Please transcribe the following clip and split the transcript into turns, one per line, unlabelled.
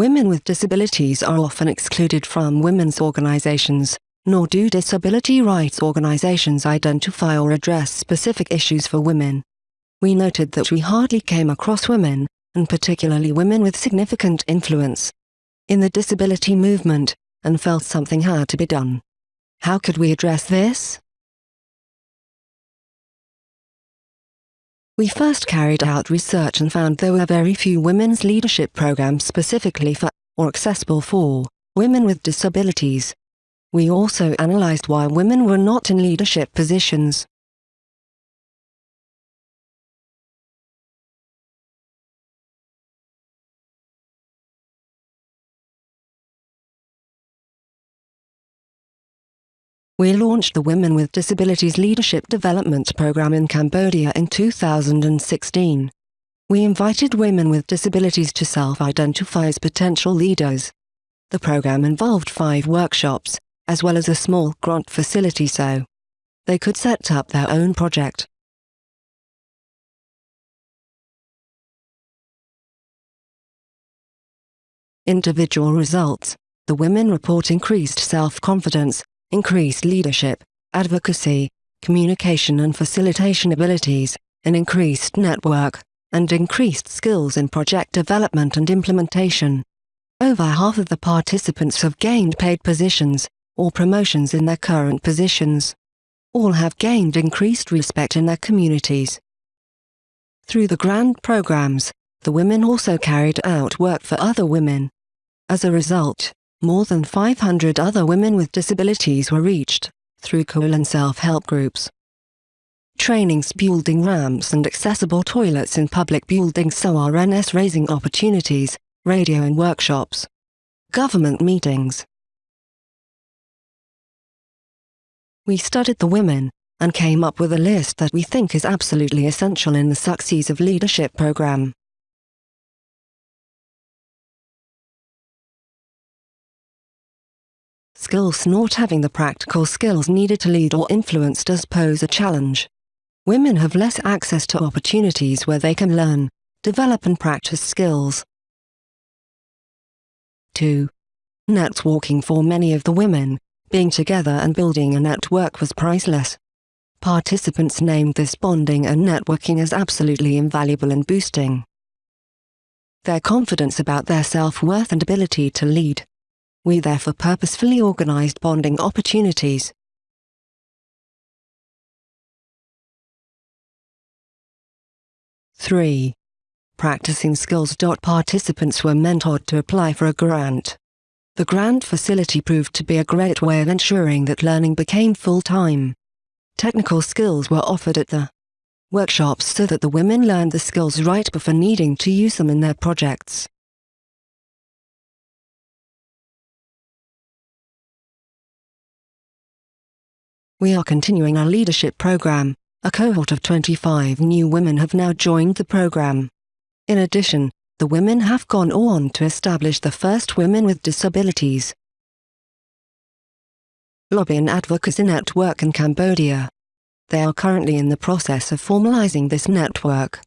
Women with disabilities are often excluded from women's organizations, nor do disability rights organizations identify or address specific issues for women. We noted that we hardly came across women, and particularly women with significant influence, in the disability movement, and felt something had to be done. How could we address this? We first carried out research and found there were very few women's leadership programs specifically for, or accessible for, women with disabilities. We also analyzed why women were not in leadership positions. We launched the Women with Disabilities Leadership Development Program in Cambodia in 2016. We invited women with disabilities to self-identify as potential leaders. The program involved five workshops, as well as a small grant facility so they could set up their own project. Individual results. The women report increased self-confidence, increased leadership, advocacy, communication and facilitation abilities, an increased network, and increased skills in project development and implementation. Over half of the participants have gained paid positions, or promotions in their current positions. All have gained increased respect in their communities. Through the grant programs, the women also carried out work for other women. As a result, more than 500 other women with disabilities were reached, through cool and self-help groups. Trainings building ramps and accessible toilets in public buildings so RNS raising opportunities, radio and workshops. Government meetings, We studied the women, and came up with a list that we think is absolutely essential in the Success of Leadership program. Skills Not having the practical skills needed to lead or influence does pose a challenge. Women have less access to opportunities where they can learn, develop and practice skills. 2. Networking for many of the women, being together and building a network was priceless. Participants named this bonding and networking as absolutely invaluable in boosting their confidence about their self-worth and ability to lead. We therefore purposefully organized bonding opportunities. Three. Practicing skills. Participants were mentored to apply for a grant. The grant facility proved to be a great way of ensuring that learning became full-time. Technical skills were offered at the workshops so that the women learned the skills right before needing to use them in their projects. We are continuing our leadership program. A cohort of 25 new women have now joined the program. In addition, the women have gone on to establish the first Women with Disabilities Lobby and Advocacy Network in Cambodia. They are currently in the process of formalizing this network.